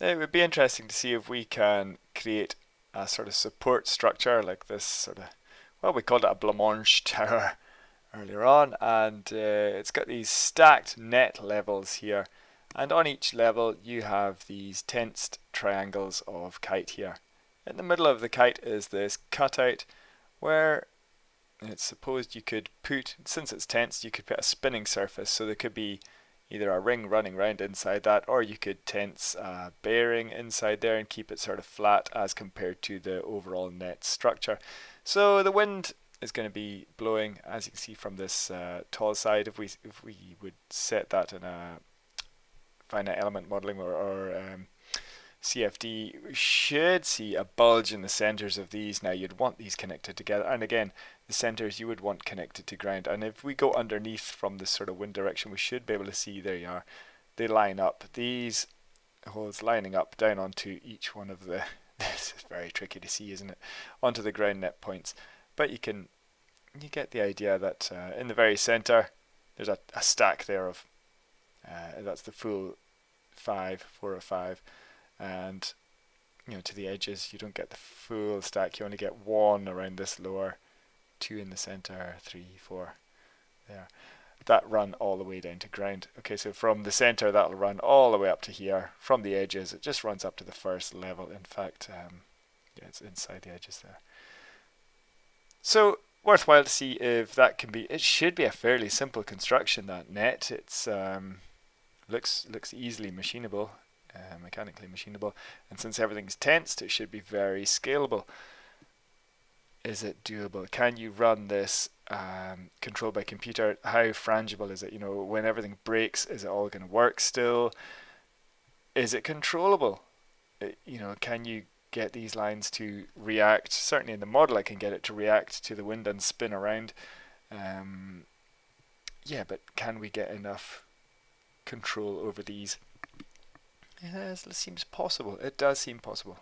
it would be interesting to see if we can create a sort of support structure like this sort of, well, we called it a blancmange tower earlier on, and uh, it's got these stacked net levels here. And on each level, you have these tensed triangles of kite here. In the middle of the kite is this cutout where it's supposed you could put, since it's tensed, you could put a spinning surface. So there could be either a ring running round inside that, or you could tense a bearing inside there and keep it sort of flat as compared to the overall net structure. So the wind is going to be blowing, as you can see from this uh, tall side. If we if we would set that in a finite element modeling or, or um, CFD, should see a bulge in the centers of these. Now you'd want these connected together, and again, the centers you would want connected to ground. And if we go underneath from this sort of wind direction, we should be able to see, there you are, they line up. These holes lining up down onto each one of the, this is very tricky to see, isn't it, onto the ground net points. But you can, you get the idea that uh, in the very center, there's a, a stack there of, uh, that's the full five, four or five and you know to the edges you don't get the full stack. You only get one around this lower two in the center three four there. That run all the way down to ground. Okay so from the center that'll run all the way up to here. From the edges it just runs up to the first level. In fact um, yeah it's inside the edges there. So worthwhile to see if that can be it should be a fairly simple construction that net. It's um, looks looks easily machinable uh, mechanically machinable. And since everything's tensed, it should be very scalable. Is it doable? Can you run this um, controlled by computer? How frangible is it? You know, when everything breaks, is it all going to work still? Is it controllable? It, uh, you know, can you get these lines to react? Certainly in the model, I can get it to react to the wind and spin around. Um, yeah, but can we get enough control over these? It seems possible. It does seem possible.